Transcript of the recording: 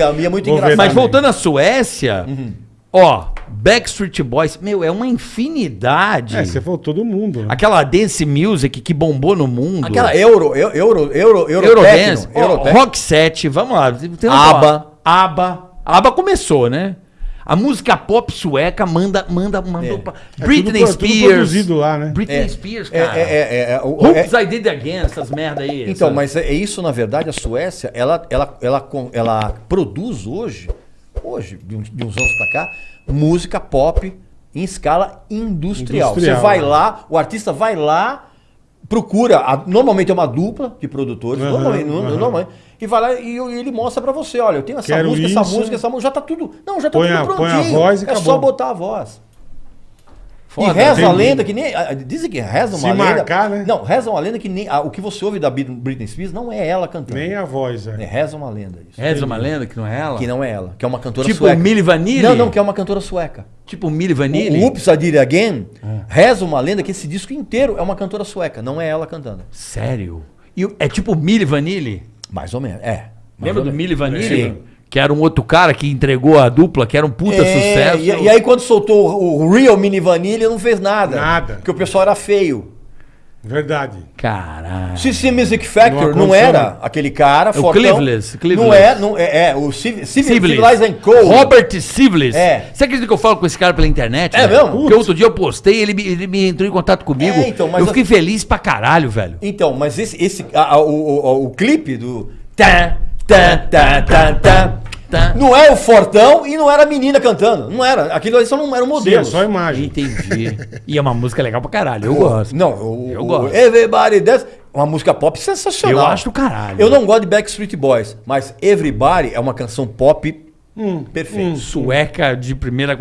é muito Vou ver engraçado. Mas voltando à Suécia, ó, Backstreet Boys, meu, é uma infinidade. É, você falou todo mundo. Né? Aquela dance music que bombou no mundo. Aquela euro, eu- euro, euro, euro, Eurodance, ó, Eurotechno. Rock 7, vamos lá. Tem ABBA. ABBA. ABBA começou, né? A música pop sueca manda, manda, mandou pra... É Britney tudo- tudo Spears. produzido lá, né? Britney É. Spears, É, cara. é, é, é, o- Hoops é- I Did It Again, essas merda aí. Então, essa- mas é é isso, na verdade, a Suécia, ela, ela, ela, ela produz hoje, hoje, de uns, de uns anos pra cá, música pop em escala industrial. Industrial, Você vai né? lá, o artista vai lá, procura, a- normalmente é uma dupla de produtores, Aham, normalmente, no- aham. normalmente, e vai lá e, e ele mostra pra você, olha, eu tenho essa Quero música, essa isso. música, essa música, já tá tudo, não, já tá Põe tudo a- põe a prontinho, voz e é só acabou. botar a voz. Foda, e reza a lenda que nem. Dizem que reza uma Se lenda. marcar, né? Não, reza uma lenda que nem. o que você ouve da Brit- Britney Spears não é ela cantando. Nem a voz, é. É, reza uma lenda isso. Reza uma lenda que não é ela? Que não é ela, que é uma cantora Tipo sueca. Milli Vanilli? Não, não, que é uma cantora sueca. Tipo Milli Vanilli? O Oops, I Did It Again reza uma lenda que esse disco inteiro é uma cantora sueca, não é ela cantando. Sério? E é tipo Milli Vanilli? Mais ou menos, é. Mais Lembra ou do. Milli Vanilli? Sim. Que era um outro cara que entregou a dupla, que era um puta É, sucesso. E, e aí quando soltou o, o Real Mini Vanilla não fez nada. Nada. Porque o pessoal era feio. Verdade. Caralho. CC Music Factor Não não, era nada. aquele cara, o Cleveless, Cleveless. Não é, não é, é o Civ, Civ, Siblis. Civilized and Co. Robert Siblis. É. Você acredita que eu falo com esse cara pela internet? É velho? mesmo? Porque outro dia eu postei, ele me, ele me entrou em contato comigo. É, então, mas eu fiquei feliz pra caralho, velho. Então, mas esse, esse a- a- o, o, o clipe do tá, tá, tá, tá, tá, Tá. não é o Fortão e não era a menina cantando. Não era. Aquilo ali só não era Sim, modelo. é só imagem. Entendi. e é uma música legal pra caralho, eu gosto. Não, o, Eu o gosto. Everybody Dance, uma música pop sensacional. Eu acho do caralho. Eu não gosto de Backstreet Boys, mas Everybody é uma canção pop Hum, perfeita. Sueca de primeira.